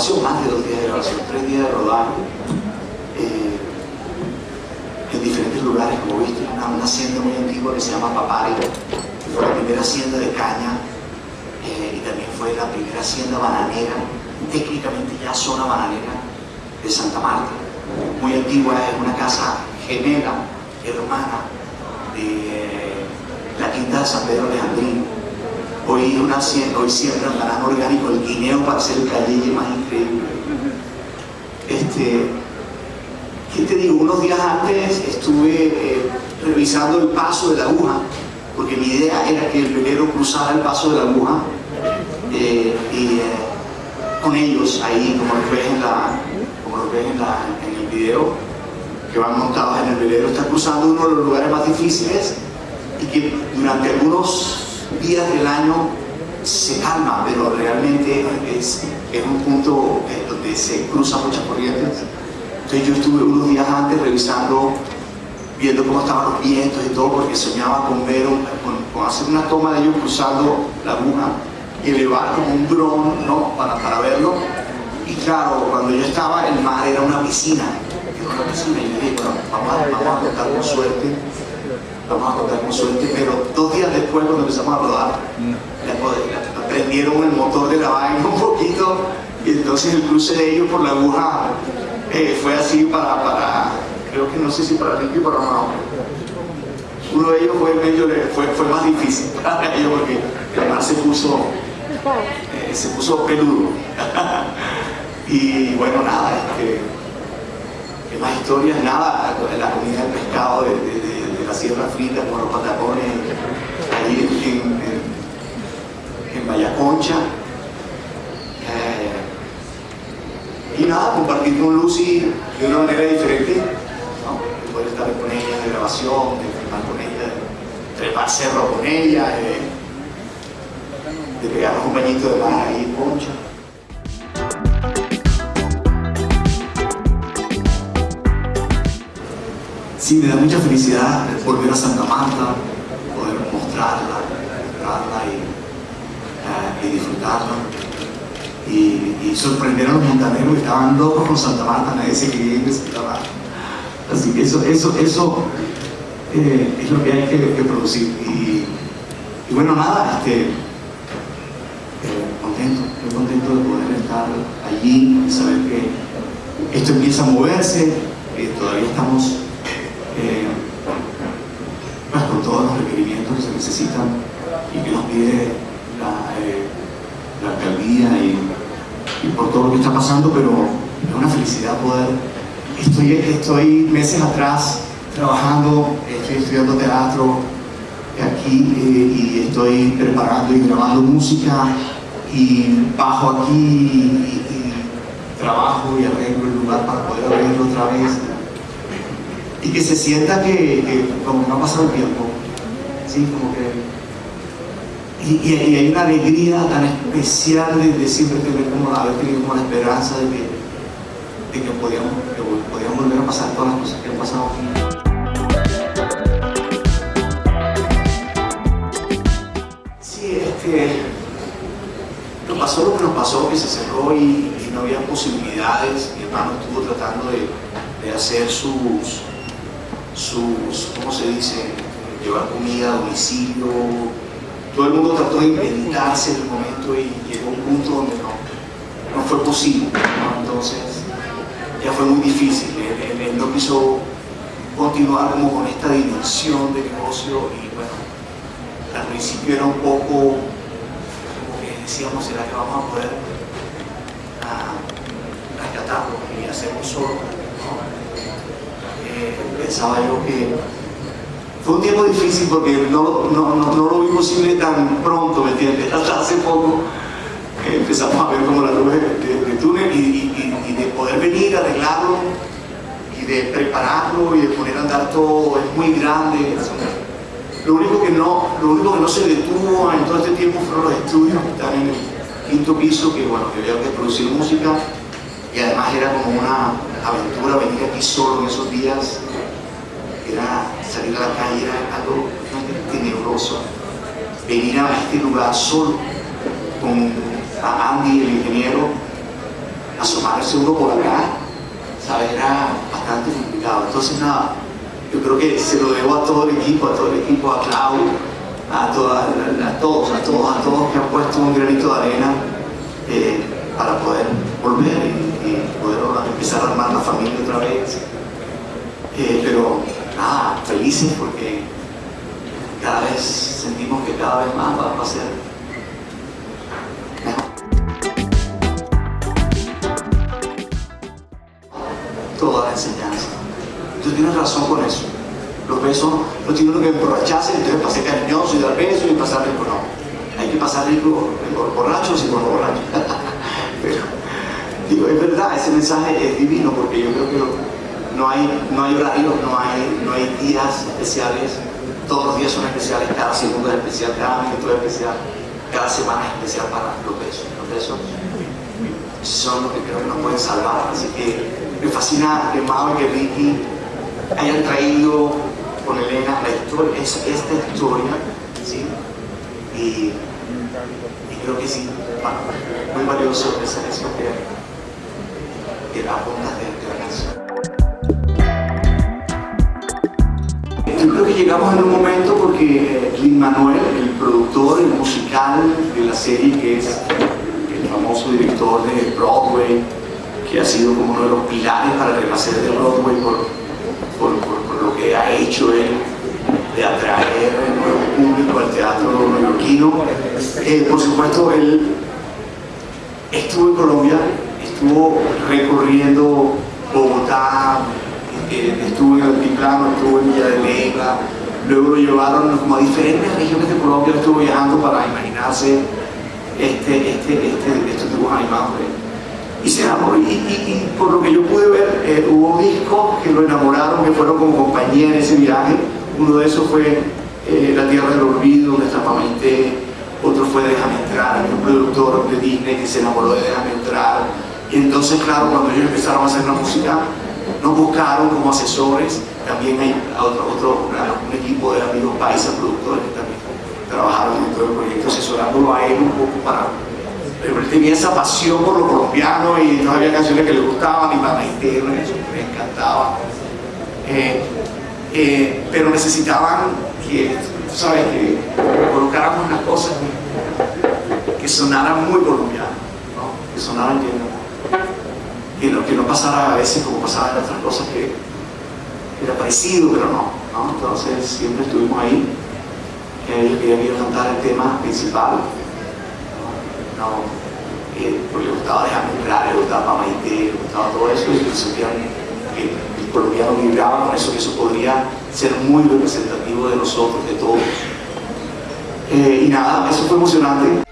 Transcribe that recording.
son tres días de rodaje eh, en diferentes lugares, como viste, una, una hacienda muy antigua que se llama Papari, fue la primera hacienda de caña eh, y también fue la primera hacienda bananera, técnicamente ya zona bananera de Santa Marta. Muy antigua, es una casa gemela, hermana de la quinta de San Pedro Alejandrino. Hoy, una, hoy siembran banano orgánico, el guineo para hacer el calleye más increíble. Este, ¿Qué te digo? Unos días antes estuve eh, revisando el paso de la aguja, porque mi idea era que el velero cruzara el paso de la aguja eh, y eh, con ellos ahí, como lo ves en, la, como lo ves en, la, en el video, que van montados en el velero, está cruzando uno de los lugares más difíciles y que durante algunos días del año se calma, pero realmente es, un punto donde se cruzan muchas corrientes. Entonces yo estuve unos días antes revisando, viendo cómo estaban los vientos y todo, porque soñaba con ver, con, hacer una toma de ellos cruzando la aguja y elevar como un dron, ¿no? Para, para verlo. Y claro, cuando yo estaba, el mar era una piscina, era una piscina, y yo dije, bueno, vamos vamos a contar con suerte, vamos a contar con suerte, pero dos días después, cuando empezamos a rodar, prendieron el motor de la vaina un poquito, y entonces el cruce de ellos por la aguja eh, fue así para, para, creo que no sé si para Ricky y para Mao. Uno de ellos fue, medio, fue, fue más difícil para ellos porque el mar se puso, eh, se puso peludo. y bueno, nada, este, ¿qué más historias? Nada, la comida del pescado de la Sierra Frita con los patacones ahí en, en, en Vallaconcha. y nada, compartir con Lucy de una manera diferente, ¿no? poder estar con ella de grabación, de filmar con ella, trepar cerro con ella, de, de pegar un bañito de mar ahí en Concha. Sí, me da mucha felicidad volver a Santa Marta, poder mostrarla, mostrarla y, uh, y disfrutarla y, y, sorprender a los montaneros que estaban locos con Santa Marta, nadie se quería ir Santa Marta. Así que eso, eso, eso eh, es lo que hay que, que producir. Y, y, bueno, nada, este, eh, contento, estoy contento de poder estar allí, de saber que esto empieza a moverse, que todavía estamos eh, con todos los requerimientos que se necesitan y que nos pide la, eh, la alcaldía y y por todo lo que está pasando, pero es una felicidad poder... Estoy, estoy meses atrás trabajando, estoy estudiando teatro aquí eh, y estoy preparando y grabando música y bajo aquí y, y trabajo y arreglo el lugar para poder abrirlo otra vez y que se sienta que, que no ha pasado el tiempo, ¿sí? como que y, y, hay una alegría tan especial de, siempre tener como, haber tenido como la esperanza de que, de que, podíamos, podíamos volver a pasar todas las cosas que han pasado. Sí, este, nos pasó lo que nos pasó, que se cerró y, y no había posibilidades. Mi hermano estuvo tratando de, de hacer sus, sus, ¿cómo se dice? Llevar comida a domicilio, todo el mundo trató de inventarse en el momento y llegó un punto donde no, no fue posible. Entonces ya fue muy difícil. Él, no quiso continuar como con esta dimensión de negocio y bueno, al principio era un poco como que decíamos, ¿será que vamos a poder uh, rescatarlo y hacerlo solo? ¿no? Pensaba yo que fue un tiempo difícil porque no, no, no, lo vi posible tan pronto, ¿me entiendes? Hasta hace poco empezamos a ver como la luz de, túnel y, y, y, de poder venir, arreglarlo y de prepararlo y de poner a andar todo, es muy grande. Lo único que no, lo único que no se detuvo en todo este tiempo fueron los estudios que están en el quinto piso, que bueno, que había que producir música y además era como una aventura venir aquí solo en esos días era salir a la calle, era algo tenebroso. Venir a este lugar solo con Andy, el ingeniero, asomarse uno por acá, ¿sabes? Era bastante complicado. Entonces nada, yo creo que se lo debo a todo el equipo, a todo el equipo, a Clau, a, todos, a todos, a todos que han puesto un granito de arena eh, para poder volver empezar a armar la familia otra vez. Eh, pero nada, felices porque cada vez sentimos que cada vez más va a ser toda la enseñanza. Tú tienes razón con eso. Los besos no tienen que emborracharse, entonces ser cariñoso y dar besos y pasar rico. No, hay que pasar rico por borrachos y por borrachos. Pero, digo, es verdad, ese mensaje es divino porque yo creo que no hay, no hay horarios, no hay, no hay días especiales, todos los días son especiales, cada segundo es especial, cada minuto es especial, cada semana es especial para los besos. Los besos son los que creo que nos pueden salvar, así que me fascina que Mao y que Ricky hayan traído con Elena la historia, es, esta historia, ¿sí? Y, creo que sí, muy valioso esa canción que, que la punta de, de la canción. Yo creo que llegamos en un momento porque Lin Manuel, el productor, el musical de la serie, que es el famoso director de Broadway, que ha sido como uno de los pilares para el renacer de Broadway por, por, por, lo que ha hecho él de atraer el nuevo público al teatro neoyorquino. Eh, por supuesto, él estuvo en Colombia, estuvo recorriendo Bogotá, eh, estuvo en Altiplano, estuvo en Villa de Leyva, luego lo llevaron como a diferentes regiones de Colombia, estuvo viajando para imaginarse este, este, este, estos dibujos animados y se enamoró. Y, por lo que yo pude ver, eh, hubo discos que lo enamoraron, que fueron como compañía en ese viaje. Uno de esos fue eh, La Tierra del Olvido, donde está. Otro fue Déjame Entrar, un productor de Disney que se enamoró de Déjame Entrar. Y entonces, claro, cuando ellos empezaron a hacer la música, nos buscaron como asesores. También hay otro, otro un equipo de amigos paisas productores que también trabajaron dentro del proyecto asesorándolo a él un poco para pero él tenía esa pasión por lo colombiano y no había canciones que le gustaban, y para interno, eso me encantaba. Eh, eh, pero necesitaban que, ¿sabes? Que colocáramos unas cosas que sonaran muy colombianas, ¿no? que sonaran que no, que no pasara a veces como pasaba en otras cosas que era parecido, pero no. Entonces siempre estuvimos ahí. Ellos querían cantar el tema principal, no, eh, porque le gustaba dejarme entrar, le gustaba Pamaité, le gustaba todo eso, y sentían que el colombiano vibraba con eso, que eso podría ser muy representativo de nosotros, de todos. Eh, y nada, eso fue emocionante.